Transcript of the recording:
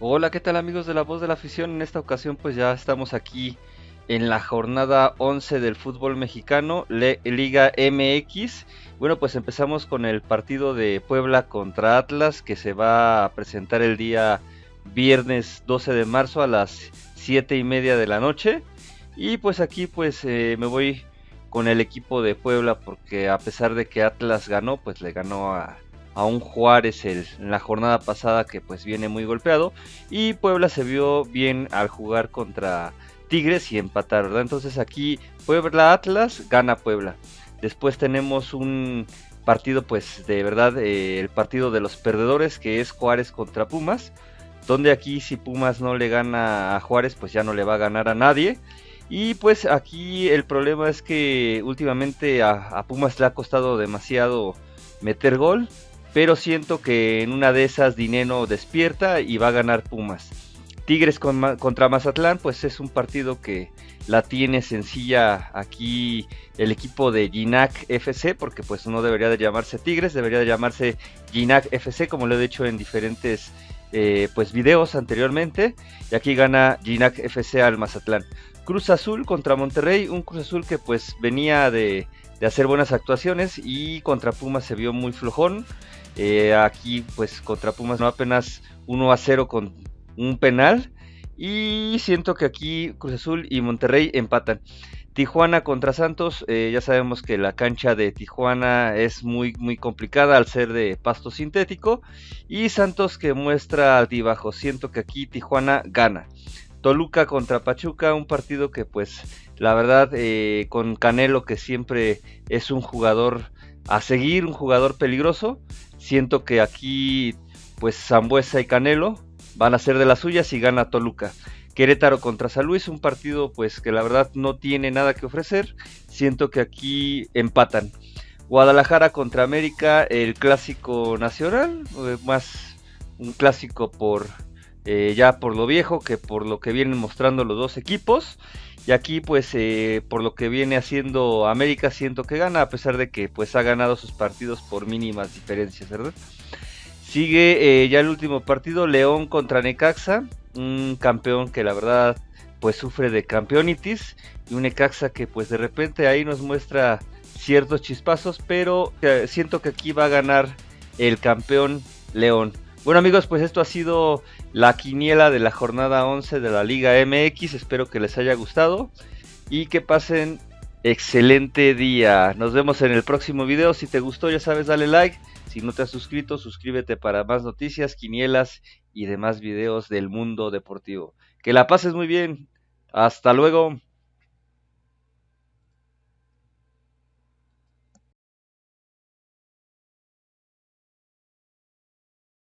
Hola, ¿qué tal amigos de la voz de la afición? En esta ocasión pues ya estamos aquí en la jornada 11 del fútbol mexicano, Liga MX. Bueno, pues empezamos con el partido de Puebla contra Atlas que se va a presentar el día viernes 12 de marzo a las 7 y media de la noche. Y pues aquí pues eh, me voy con el equipo de Puebla porque a pesar de que Atlas ganó, pues le ganó a, a un Juárez en la jornada pasada que pues viene muy golpeado y Puebla se vio bien al jugar contra Tigres y empatar, ¿verdad? Entonces aquí Puebla Atlas gana Puebla. Después tenemos un partido pues de verdad eh, el partido de los perdedores que es Juárez contra Pumas donde aquí si Pumas no le gana a Juárez pues ya no le va a ganar a nadie y pues aquí el problema es que últimamente a Pumas le ha costado demasiado meter gol pero siento que en una de esas Dineno despierta y va a ganar Pumas. Tigres contra Mazatlán, pues es un partido que la tiene sencilla aquí el equipo de Ginac FC, porque pues no debería de llamarse Tigres, debería de llamarse Ginac FC, como lo he dicho en diferentes eh, pues videos anteriormente. Y aquí gana Ginac FC al Mazatlán. Cruz Azul contra Monterrey, un Cruz Azul que pues venía de, de hacer buenas actuaciones y contra Pumas se vio muy flojón. Eh, aquí pues contra Pumas no apenas 1 a 0 con un penal. Y siento que aquí Cruz Azul y Monterrey empatan. Tijuana contra Santos, eh, ya sabemos que la cancha de Tijuana es muy, muy complicada al ser de pasto sintético. Y Santos que muestra altibajo. Siento que aquí Tijuana gana. Toluca contra Pachuca, un partido que pues la verdad eh, con Canelo que siempre es un jugador a seguir, un jugador peligroso. Siento que aquí, pues Zambuesa y Canelo van a ser de las suyas y gana Toluca. Querétaro contra San Luis, un partido pues que la verdad no tiene nada que ofrecer. Siento que aquí empatan. Guadalajara contra América, el clásico nacional, eh, más un clásico por eh, ya por lo viejo que por lo que vienen mostrando los dos equipos. Y aquí pues eh, por lo que viene haciendo América siento que gana a pesar de que pues ha ganado sus partidos por mínimas diferencias, ¿verdad? Sigue ya el último partido, León contra Necaxa, un campeón que la verdad pues sufre de campeonitis y un Necaxa que pues de repente ahí nos muestra ciertos chispazos, pero siento que aquí va a ganar el campeón León. Bueno amigos, pues esto ha sido la quiniela de la jornada 11 de la Liga MX. Espero que les haya gustado y que pasen excelente día. Nos vemos en el próximo video. Si te gustó, ya sabes, dale like. Si no te has suscrito, suscríbete para más noticias, quinielas y demás videos del mundo deportivo. Que la pases muy bien. Hasta luego.